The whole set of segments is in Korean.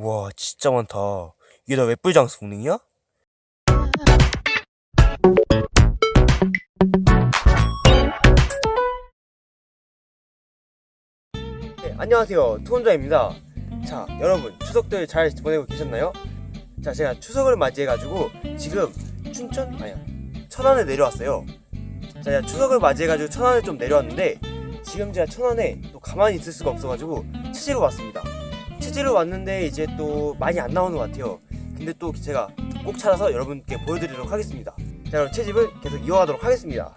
우와 진짜 많다 이게 다 웹불 장수 공능이야? 네, 안녕하세요 투혼자입니다 자 여러분 추석들 잘 보내고 계셨나요? 자 제가 추석을 맞이해가지고 지금 춘천? 아니야 천안에 내려왔어요 자 제가 추석을 맞이해가지고 천안에 좀 내려왔는데 지금 제가 천안에 또 가만히 있을 수가 없어가지고 체지로 왔습니다 체지로 왔는데 이제 또 많이 안 나오는 것 같아요. 근데 또 제가 꼭 찾아서 여러분께 보여드리도록 하겠습니다. 자 그럼 채집을 계속 이어가도록 하겠습니다.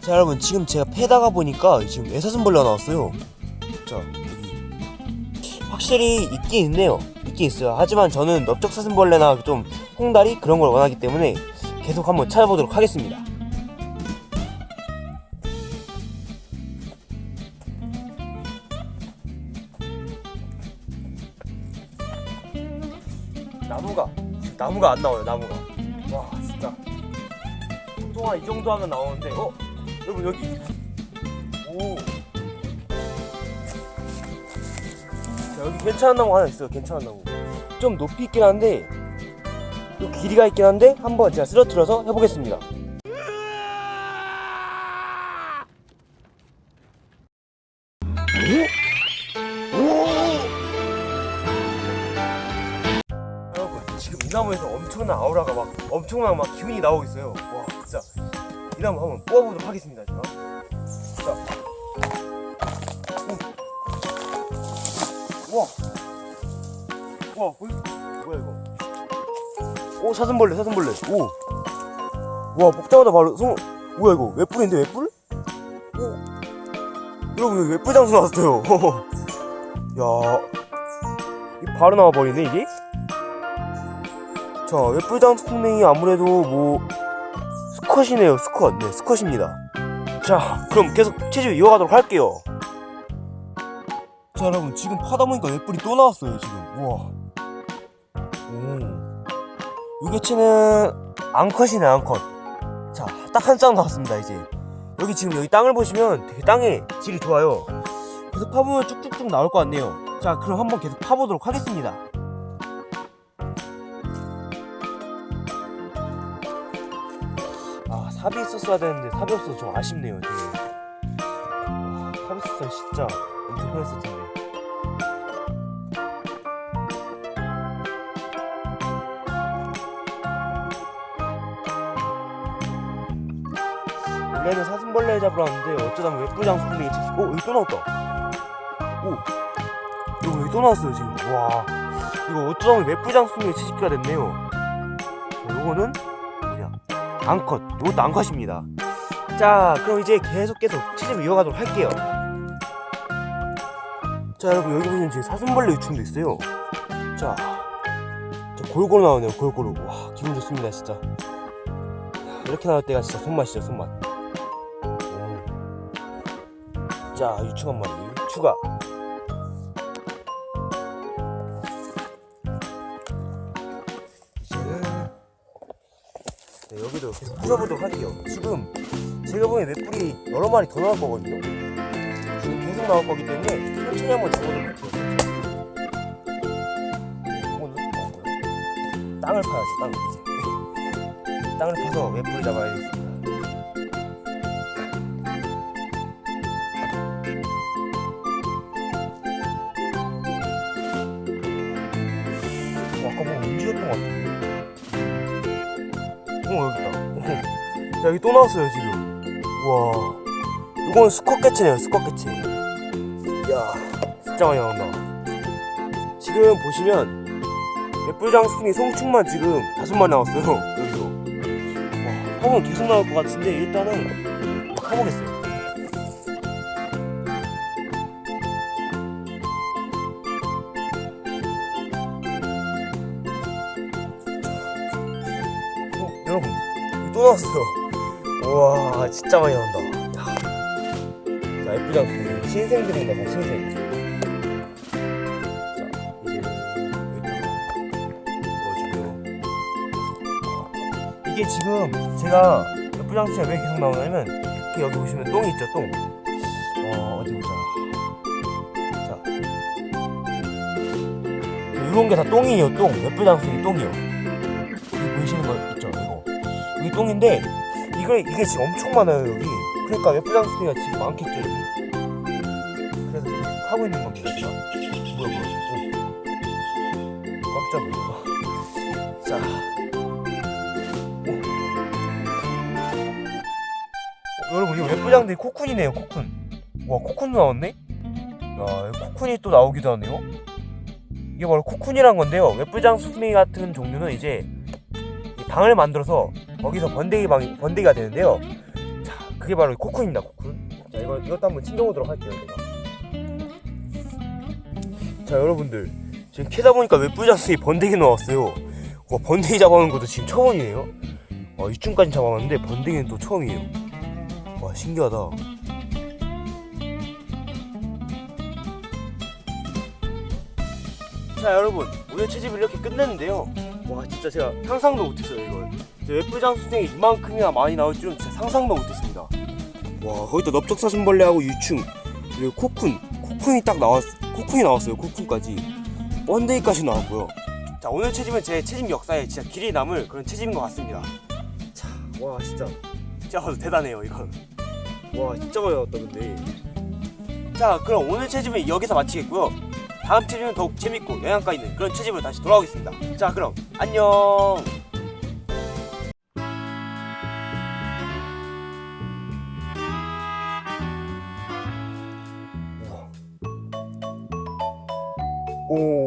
자 여러분 지금 제가 패다가 보니까 지금 애사슴벌레가 나왔어요. 자 확실히 있긴 있네요. 있긴 있어요. 하지만 저는 넓적사슴벌레나 좀 홍다리 그런 걸 원하기 때문에 계속 한번 찾아보도록 하겠습니다. 나무가 나무가 안 나와요 나무가. 와 진짜. 보통 한이 정도 하면 나오는데 어? 여러분 여기. 오. 자, 여기 괜찮은 나무 하나 있어요 괜찮은 나무. 좀 높이 있긴 한데 또 길이가 있긴 한데 한번 제가 쓰러뜨려서 해보겠습니다. 여러분 지금 이 나무에서 엄청난 아우라가 막 엄청난 막 기운이 나오고 있어요. 와 진짜. 이 나무 한번 뽑아보도록 하겠습니다 제가. 자. 보이 뭐야 이거 오 사슴벌레 사슴벌레. 오와 먹자마자 바로. 송 뭐야 이거? 웹뿔인데 웹뿔? 오. 여러분 여기 웹뿔 장수 나왔어요? 야. 이 바로 나와버리네 이게? 자 웹뿔 장수 풍뎅이 아무래도 뭐 스컷이네요 스컷 네 스컷입니다. 자 그럼 계속 체질 이어가도록 할게요. 자 여러분 지금 파다 보니까 웹뿔이 또 나왔어요 지금? 우와. 오 유개체는 앙컷이네 앙컷. 자 딱 한 쌍 나왔습니다 이제. 여기 지금 여기 땅을 보시면 되게 땅의 질이 좋아요. 계속 파보면 쭉쭉쭉 나올 것 같네요. 자 그럼 한번 계속 파보도록 하겠습니다. 아 삽이 있었어야 되는데 삽이 없어서 좀 아쉽네요 되게. 와, 삽이 있었으면 진짜 엄청 편했을 텐데 원래는 사슴벌레 잡으러 왔는데 어쩌다 웹부장 소리에 채식 어? 여기 또 나왔다. 오 이거 여기 또 나왔어요 지금. 와 이거 어쩌다 웹부장 소리에 채식기가 됐네요. 자, 요거는 뭐냐 앙컷 이것도 앙컷입니다. 자 그럼 이제 계속 계속 채집을 이어가도록 할게요. 자 여러분 여기 보시면 지금 사슴벌레 유충도 있어요. 자, 자 골고루 나오네요 골고루. 와 기분 좋습니다 진짜. 이렇게 나올 때가 진짜 손맛이죠 손맛 자 유충 한 마리. 추가. 이제는 네, 여기도 계속 풀어보도록 할게요. 지금 제가 보기엔 맷불이 여러 마리 더 나올 거거든요. 지금 계속 나올 거기 때문에 천천히 한번 잡아보도록 할게요. 뭐야. 땅을 파야지 땅 이제 땅을 파서 맷불을 잡아야겠 움직였던 것 같은데 어 여기 있다. 어. 야, 여기 또 나왔어요 지금. 와. 이건 수컷 개체 야 진짜 많이 나온다. 지금 보시면 맷불장수풍이 송충만 지금 다섯 마리 나왔어요 여기서. 와 화분 계속 나올 것 같은데 일단은 해보겠어요 또 나왔어요 우와 진짜 많이 나온다 야. 자 예쁘장수풍 신생들입니다 다 신생 자 이제 넣어주고요 이게 지금 제가 옆부장수가 왜 계속 나오냐면 이렇게 여기 보시면 똥이 있죠 똥. 어 어디 보자. 자, 이런 게 다 똥이에요 똥. 옆부장수이 똥이요. 보이시는 거 있죠 이게 똥인데 이거 이게 지금 엄청 많아요 여기. 그러니까 옆부장수가 지금 많겠죠 여기. 그래서 계속 하고 있는 겁니다 제가. 뭐야 뭐야. 오. 깜짝이야. 자. 어, 여러분 이거 웹부장들이 코쿤이네요 코쿤 와 코쿤도 나왔네? 야 코쿤이 또 나오기도 하네요 이게 바로 코쿤이란 건데요 웹부장 수미 같은 종류는 이제 이 방을 만들어서 거기서 번데기 방 번데기가 되는데요. 자 그게 바로 코쿤입니다 코쿤. 자 이거 이것도 한번 챙겨보도록 할게요 제가. 자 여러분들. 지금 캐다 보니까 웹부장 수미 번데기 나왔어요? 와 번데기 잡아오는 것도 지금 처음이에요. 와 이쯤까지 잡아봤는데 번데기는 또 처음이에요. 와 신기하다. 자 여러분. 오늘 채집을 이렇게 끝냈는데요. 와 진짜 제가 상상도 못했어요 웹부장 수생이 이만큼이나 많이 나올 줄은 진짜 상상도 못했습니다. 와 거기다 넓적사슴벌레하고 유충 그리고 코쿤 코쿤이 딱 나왔 코쿤이 나왔어요 코쿤까지. 번데기까지 나왔고요. 자 오늘 채집은 제 채집 역사에 진짜 길이 남을 그런 채집인 것 같습니다. 자 와 진짜. 진짜 대단해요 이건. 와 진짜 많이 나왔다 근데. 자 그럼 오늘 채집은 여기서 마치겠고요. 다음 채집은 더욱 재밌고 영양가 있는 그런 채집으로 다시 돌아오겠습니다. 자 그럼 안녕 Oh.